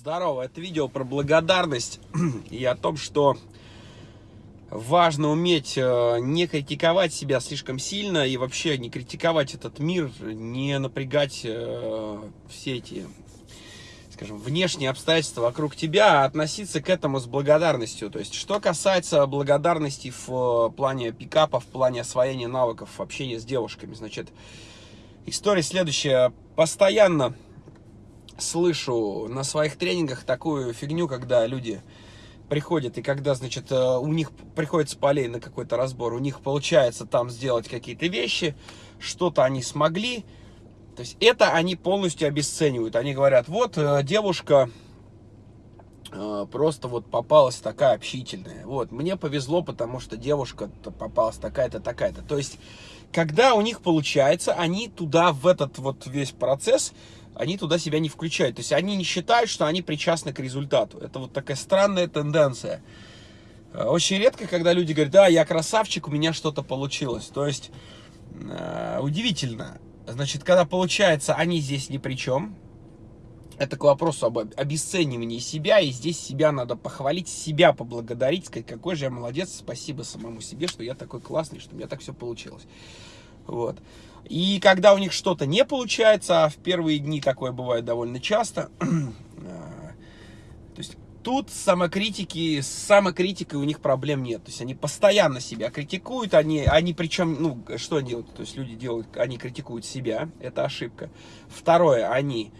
Здорово, это видео про благодарность и о том, что важно уметь э, не критиковать себя слишком сильно и вообще не критиковать этот мир, не напрягать э, все эти, скажем, внешние обстоятельства вокруг тебя, а относиться к этому с благодарностью. То есть, что касается благодарности в э, плане пикапа, в плане освоения навыков общения с девушками, значит, история следующая. Постоянно слышу на своих тренингах такую фигню, когда люди приходят, и когда, значит, э, у них приходится полей на какой-то разбор, у них получается там сделать какие-то вещи, что-то они смогли, то есть это они полностью обесценивают. Они говорят, вот э, девушка э, просто вот попалась такая общительная. Вот, мне повезло, потому что девушка попалась такая-то, такая-то. То есть, когда у них получается, они туда, в этот вот весь процесс они туда себя не включают. То есть они не считают, что они причастны к результату. Это вот такая странная тенденция. Э, очень редко, когда люди говорят, да, я красавчик, у меня что-то получилось. То есть, э, удивительно. Значит, когда получается, они здесь ни при чем. Это к вопросу об обесценивании себя, и здесь себя надо похвалить, себя поблагодарить, сказать, какой же я молодец, спасибо самому себе, что я такой классный, что у меня так все получилось. Вот. И когда у них что-то не получается, а в первые дни такое бывает довольно часто, э, то есть тут самокритики, с самокритикой у них проблем нет. То есть они постоянно себя критикуют, они, они причем, ну, что делают? То есть люди делают, они критикуют себя, это ошибка. Второе, они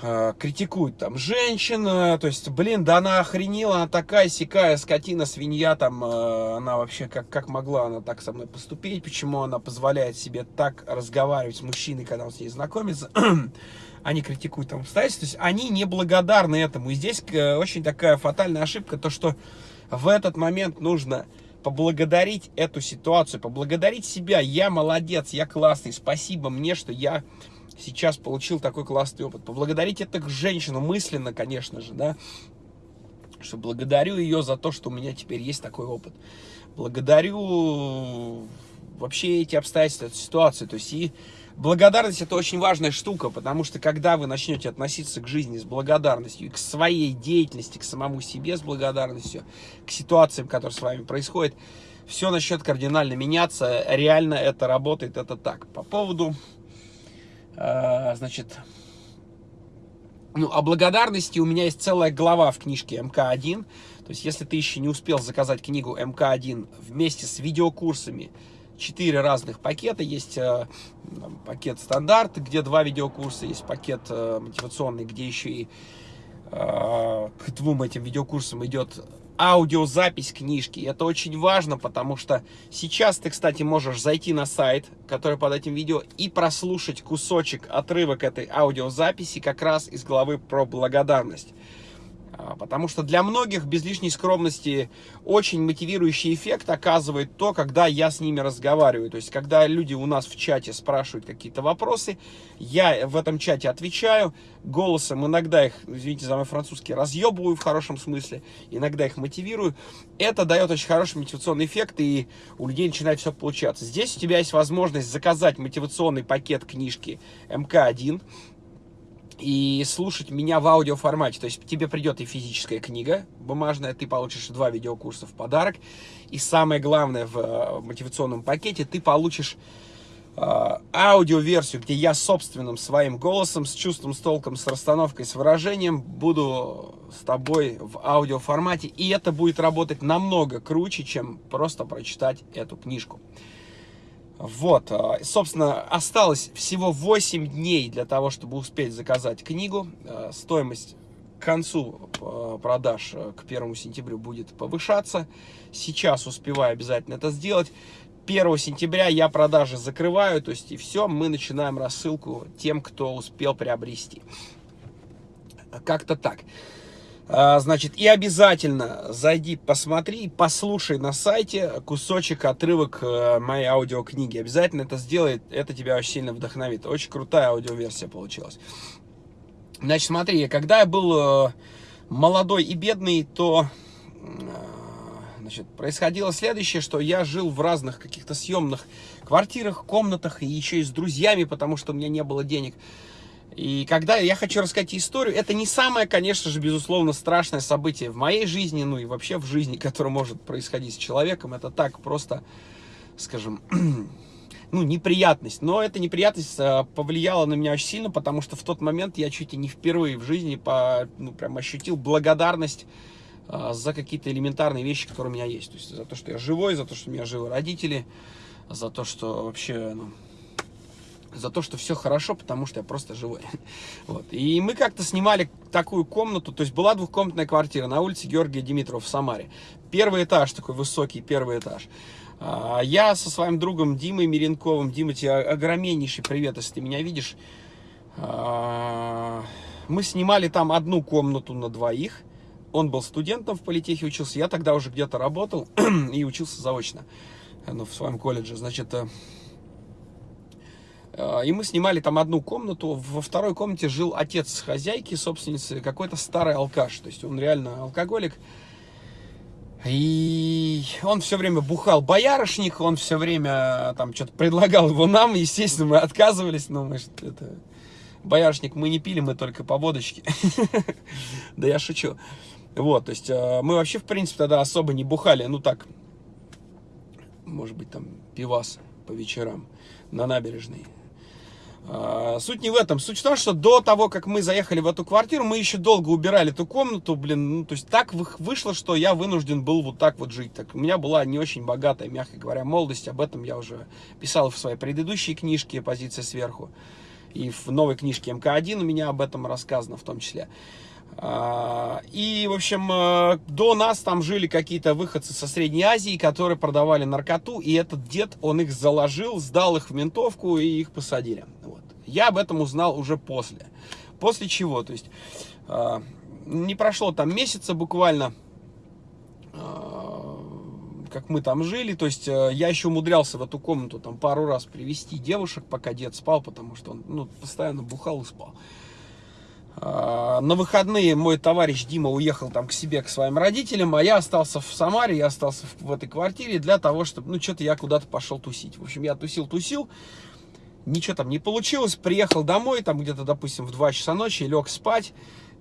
критикуют там женщин, то есть, блин, да она охренела, она такая сякая скотина, свинья, там, э, она вообще, как, как могла она так со мной поступить, почему она позволяет себе так разговаривать с мужчиной, когда он с ней знакомится, они критикуют там обстоятельства, то есть они не благодарны этому, и здесь э, очень такая фатальная ошибка, то, что в этот момент нужно поблагодарить эту ситуацию, поблагодарить себя, я молодец, я классный, спасибо мне, что я сейчас получил такой классный опыт. Поблагодарить это женщину мысленно, конечно же, да, что благодарю ее за то, что у меня теперь есть такой опыт. Благодарю вообще эти обстоятельства, эту ситуацию. То есть и благодарность это очень важная штука, потому что когда вы начнете относиться к жизни с благодарностью, и к своей деятельности, к самому себе с благодарностью, к ситуациям, которые с вами происходят, все начнет кардинально меняться. Реально это работает, это так. По поводу значит, ну, о благодарности у меня есть целая глава в книжке МК-1. То есть, если ты еще не успел заказать книгу МК-1 вместе с видеокурсами, четыре разных пакета. Есть э, пакет стандарт, где два видеокурса, есть пакет э, мотивационный, где еще и э, к двум этим видеокурсам идет аудиозапись книжки. Это очень важно, потому что сейчас ты, кстати, можешь зайти на сайт, который под этим видео, и прослушать кусочек, отрывок этой аудиозаписи как раз из главы про благодарность. А, потому что для многих без лишней скромности очень мотивирующий эффект оказывает то, когда я с ними разговариваю. То есть, когда люди у нас в чате спрашивают какие-то вопросы, я в этом чате отвечаю, голосом иногда их, извините за мой французский, разъебываю в хорошем смысле, иногда их мотивирую. Это дает очень хороший мотивационный эффект, и у людей начинает все получаться. Здесь у тебя есть возможность заказать мотивационный пакет книжки МК-1, и слушать меня в аудиоформате. То есть тебе придет и физическая книга бумажная, ты получишь два видеокурса в подарок. И самое главное в э, мотивационном пакете, ты получишь э, аудиоверсию, где я собственным своим голосом, с чувством, с толком, с расстановкой, с выражением буду с тобой в аудиоформате. И это будет работать намного круче, чем просто прочитать эту книжку. Вот, а, собственно, осталось всего 8 дней для того, чтобы успеть заказать книгу. А, стоимость к концу а, продаж к 1 сентябрю будет повышаться. Сейчас успеваю обязательно это сделать. 1 сентября я продажи закрываю, то есть и все, мы начинаем рассылку тем, кто успел приобрести. Как-то так. А, значит, и обязательно зайди, посмотри, послушай на сайте кусочек, отрывок э, моей аудиокниги. Обязательно это сделает, это тебя очень сильно вдохновит. Очень крутая аудиоверсия получилась. Значит, смотри, когда я был э, молодой и бедный, то э, значит, происходило следующее, что я жил в разных каких-то съемных квартирах, комнатах, и еще и с друзьями, потому что у меня не было денег. И когда я хочу рассказать историю, это не самое, конечно же, безусловно, страшное событие в моей жизни, ну и вообще в жизни, которое может происходить с человеком. Это так просто, скажем, ну, неприятность. Но эта неприятность а, повлияла на меня очень сильно, потому что в тот момент я чуть ли не впервые в жизни по, ну, прям ощутил благодарность а, за какие-то элементарные вещи, которые у меня есть. То есть за то, что я живой, за то, что у меня живы родители, за то, что вообще, ну, за то, что все хорошо, потому что я просто живой. Вот. И мы как-то снимали такую комнату, то есть была двухкомнатная квартира на улице Георгия Димитрова в Самаре. Первый этаж, такой высокий первый этаж. А, я со своим другом Димой Миренковым, Дима, тебе огромнейший привет, если ты меня видишь. А, мы снимали там одну комнату на двоих. Он был студентом в политехе учился, я тогда уже где-то работал и учился заочно ну, в своем колледже. Значит, э, э, и мы снимали там одну комнату. Во второй комнате жил отец хозяйки, собственницы, какой-то старый алкаш. То есть он реально алкоголик. И он все время бухал боярышник, он все время там что-то предлагал его нам, естественно, мы отказывались, но мы это... Боярышник мы не пили, мы только по водочке. Да я шучу. Вот, то есть э, мы вообще, в принципе, тогда особо не бухали, ну так, может быть, там, пивас по вечерам на набережной. А, суть не в этом. Суть в том, что до того, как мы заехали в эту квартиру, мы еще долго убирали эту комнату, блин, ну, то есть так вышло, что я вынужден был вот так вот жить. Так, у меня была не очень богатая, мягко говоря, молодость, об этом я уже писал в своей предыдущей книжке «Позиция сверху», и в новой книжке МК-1 у меня об этом рассказано в том числе. А, и, в общем, э, до нас там жили какие-то выходцы со Средней Азии, которые продавали наркоту, и этот дед, он их заложил, сдал их в ментовку, и их посадили. Вот. Я об этом узнал уже после. После чего? То есть, а, не прошло там месяца буквально, а, как мы там жили, то есть э, я еще умудрялся в эту комнату там пару раз привести девушек, пока дед спал, потому что он ну, постоянно бухал и спал. А, на выходные мой товарищ Дима уехал там к себе, к своим родителям, а я остался в Самаре, я остался в, этой квартире для того, чтобы, ну, что-то я куда-то пошел тусить. В общем, я тусил-тусил, ничего там не получилось, приехал домой, там где-то, допустим, в 2 часа ночи, лег спать,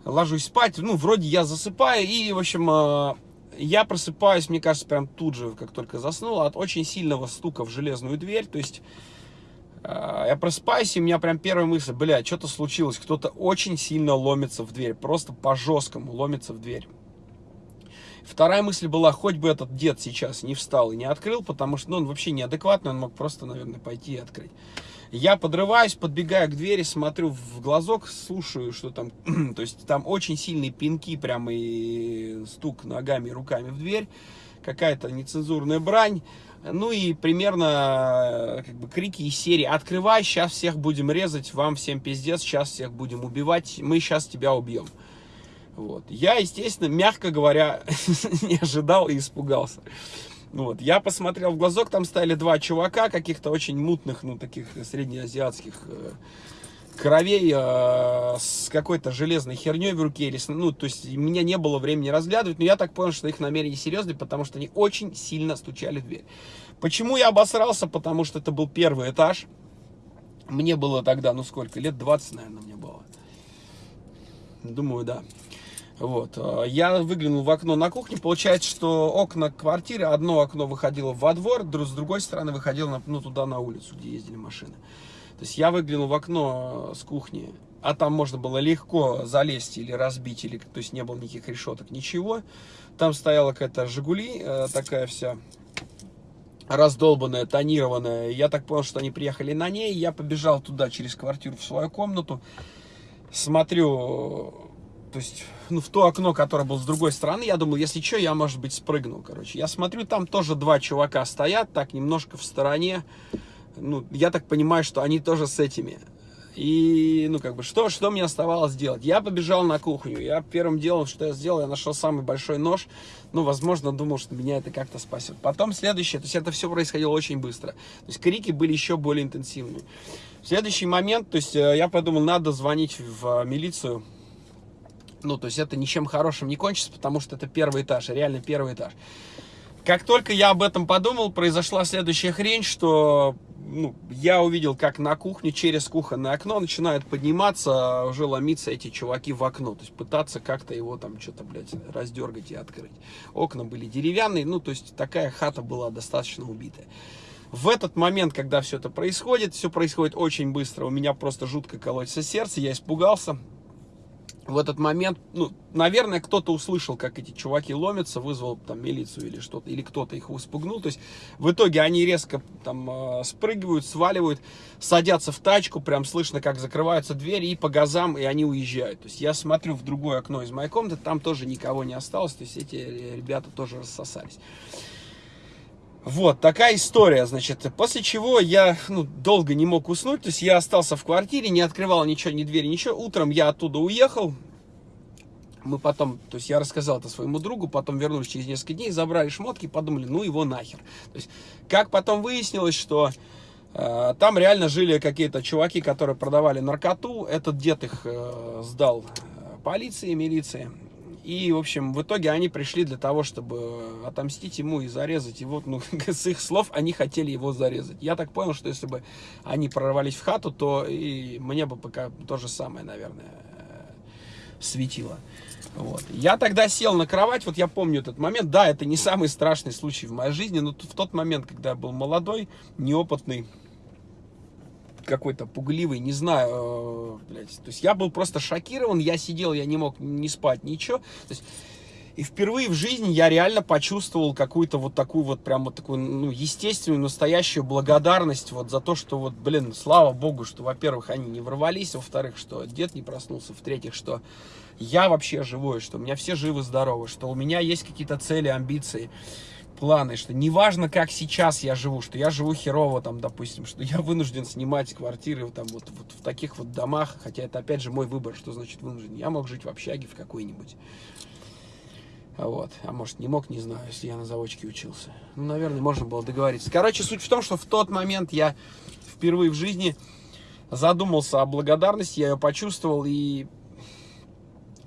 ложусь спать, ну, вроде я засыпаю, и, в общем, а, я просыпаюсь, мне кажется, прям тут же, как только заснул, от очень сильного стука в железную дверь, то есть я просыпаюсь, и у меня прям первая мысль, бля, что-то случилось, кто-то очень сильно ломится в дверь, просто по-жесткому ломится в дверь. Вторая мысль была, хоть бы этот дед сейчас не встал и не открыл, потому что ну, он вообще неадекватный, он мог просто, наверное, пойти и открыть. Я подрываюсь, подбегаю к двери, смотрю в глазок, слушаю, что там, то есть там очень сильные пинки, прямо и стук ногами, руками в дверь, какая-то нецензурная брань. Ну и примерно как бы крики из серии «Открывай, сейчас всех будем резать, вам всем пиздец, сейчас всех будем убивать, мы сейчас тебя убьем». Вот. Я, естественно, мягко говоря, не ожидал и испугался. Вот. Я посмотрел в глазок, там стояли два чувака, каких-то очень мутных, ну, таких среднеазиатских э, кровей э, с какой-то железной херней в руке. Или, ну, то есть, меня не было времени разглядывать, но я так понял, что их намерения серьезные, потому что они очень сильно стучали в дверь. Почему я обосрался? Потому что это был первый этаж. Мне было тогда, ну сколько, лет 20, наверное, мне было. Думаю, да. Вот. Э, я выглянул в окно на кухне. Получается, что окна квартиры, одно окно выходило во двор, с другой стороны выходило на, ну, туда на улицу, где ездили машины. То есть я выглянул в окно с кухни, а там можно было легко залезть или разбить, или, то есть не было никаких решеток, ничего. Там стояла какая-то «Жигули», э, такая вся раздолбанная, тонированная. Я так понял, что они приехали на ней. Я побежал туда через квартиру в свою комнату. Смотрю, то есть, ну, в то окно, которое было с другой стороны. Я думал, если что, я, может быть, спрыгну, короче. Я смотрю, там тоже два чувака стоят, так, немножко в стороне ну, я так понимаю, что они тоже с этими. И, ну, как бы, что, что мне оставалось делать? Я побежал на кухню. Я первым делом, что я сделал, я нашел самый большой нож. Ну, возможно, думал, что меня это как-то спасет. Потом следующее, то есть это все происходило очень быстро. То есть крики были еще более интенсивные. В следующий момент, то есть э, я подумал, надо звонить в милицию. Ну, то есть это ничем хорошим не кончится, потому что это первый этаж, реально первый этаж. Как только я об этом подумал, произошла следующая хрень, что ну, я увидел, как на кухне через кухонное окно начинают подниматься, уже ломиться эти чуваки в окно. То есть пытаться как-то его там что-то, блядь, раздергать и открыть. Окна были деревянные, ну, то есть такая хата была достаточно убитая. В этот момент, когда все это происходит, все происходит очень быстро, у меня просто жутко колотится сердце, я испугался, в этот момент, ну, наверное, кто-то услышал, как эти чуваки ломятся, вызвал там милицию или что-то, или кто-то их испугнул. То есть в итоге они резко там э, спрыгивают, сваливают, садятся в тачку, прям слышно, как закрываются двери и по газам, и они уезжают. То есть я смотрю в другое окно из моей комнаты, там тоже никого не осталось, то есть эти ребята тоже рассосались. Вот, такая история, значит, после чего я, ну, долго не мог уснуть, то есть я остался в квартире, не открывал ничего, ни двери, ничего. Утром я оттуда уехал, мы потом, то есть я рассказал это своему другу, потом вернулись через несколько дней, забрали шмотки, подумали, ну его нахер. То есть, как потом выяснилось, что э, там реально жили какие-то чуваки, которые продавали наркоту, этот дед их э, сдал э, полиции, милиции, и, в общем, в итоге они пришли для того, чтобы отомстить ему и зарезать его. Ну, с их слов, они хотели его зарезать. Я так понял, что если бы они прорвались в хату, то и мне бы пока то же самое, наверное, светило. Вот. Я тогда сел на кровать, вот я помню этот момент. Да, это не самый страшный случай в моей жизни, но в тот момент, когда я был молодой, неопытный, какой-то пугливый, не знаю, э, блядь. То есть я был просто шокирован, я сидел, я не мог не спать, ничего. Есть, и впервые в жизни я реально почувствовал какую-то вот такую вот прям вот такую, ну, естественную, настоящую благодарность вот за то, что вот, блин, слава богу, что, во-первых, они не ворвались, во-вторых, что дед не проснулся, в-третьих, что я вообще живой, что у меня все живы-здоровы, что у меня есть какие-то цели, амбиции планы, что неважно, как сейчас я живу, что я живу херово, там, допустим, что я вынужден снимать квартиры там, вот, вот в таких вот домах, хотя это, опять же, мой выбор, что значит вынужден. Я мог жить в общаге в какой-нибудь. Вот. А может, не мог, не знаю, если я на заводчике учился. Ну, наверное, можно было договориться. Короче, суть в том, что в тот момент я впервые в жизни задумался о благодарности, я ее почувствовал, и,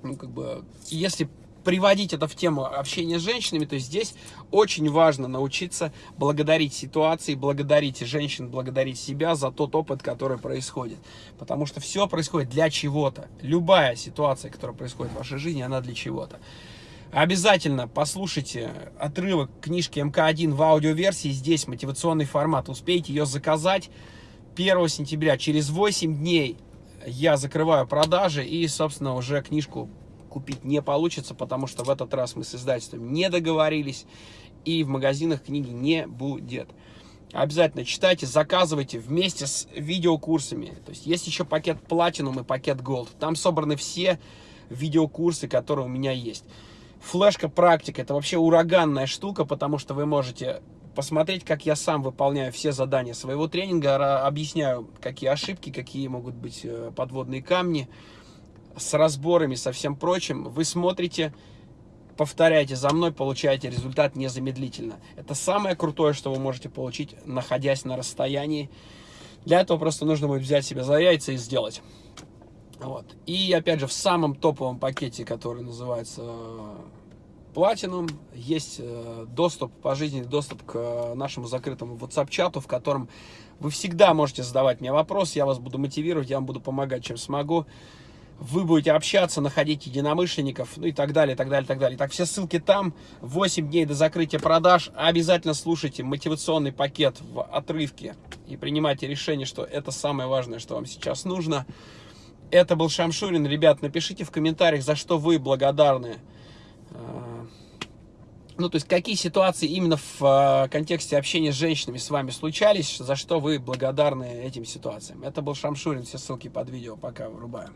ну, как бы, если приводить это в тему общения с женщинами, то здесь очень важно научиться благодарить ситуации, благодарить женщин, благодарить себя за тот опыт, который происходит. Потому что все происходит для чего-то. Любая ситуация, которая происходит в вашей жизни, она для чего-то. Обязательно послушайте отрывок книжки МК-1 в аудиоверсии. Здесь мотивационный формат. Успейте ее заказать 1 сентября. Через 8 дней я закрываю продажи и, собственно, уже книжку купить не получится, потому что в этот раз мы с издательством не договорились, и в магазинах книги не будет. Обязательно читайте, заказывайте вместе с видеокурсами. То есть есть еще пакет Platinum и пакет Gold. Там собраны все видеокурсы, которые у меня есть. Флешка практика это вообще ураганная штука, потому что вы можете посмотреть, как я сам выполняю все задания своего тренинга, объясняю, какие ошибки, какие могут быть э, подводные камни с разборами, со всем прочим, вы смотрите, повторяете за мной, получаете результат незамедлительно. Это самое крутое, что вы можете получить, находясь на расстоянии. Для этого просто нужно будет взять себя за яйца и сделать. Вот. И опять же, в самом топовом пакете, который называется Platinum, есть э, доступ, пожизненный доступ к э, нашему закрытому WhatsApp-чату, в котором вы всегда можете задавать мне вопросы, я вас буду мотивировать, я вам буду помогать, чем смогу вы будете общаться, находить единомышленников, ну и так далее, так далее, так далее. Так, все ссылки там. 8 дней до закрытия продаж. Обязательно слушайте мотивационный пакет в отрывке и принимайте решение, что это самое важное, что вам сейчас нужно. Это был Шамшурин. Ребят, напишите в комментариях, за что вы благодарны. А, ну, то есть, какие ситуации именно в а, контексте общения с женщинами с вами случались, за что вы благодарны этим ситуациям. Это был Шамшурин, все ссылки под видео. Пока, вырубаем.